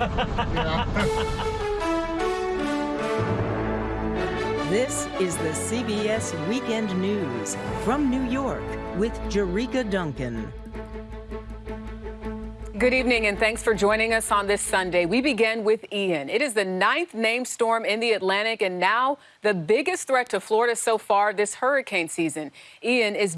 This is the CBS Weekend News from New York with Jericka Duncan. Good evening and thanks for joining us on this Sunday. We begin with Ian. It is the ninth named storm in the Atlantic and now the biggest threat to Florida so far this hurricane season. Ian is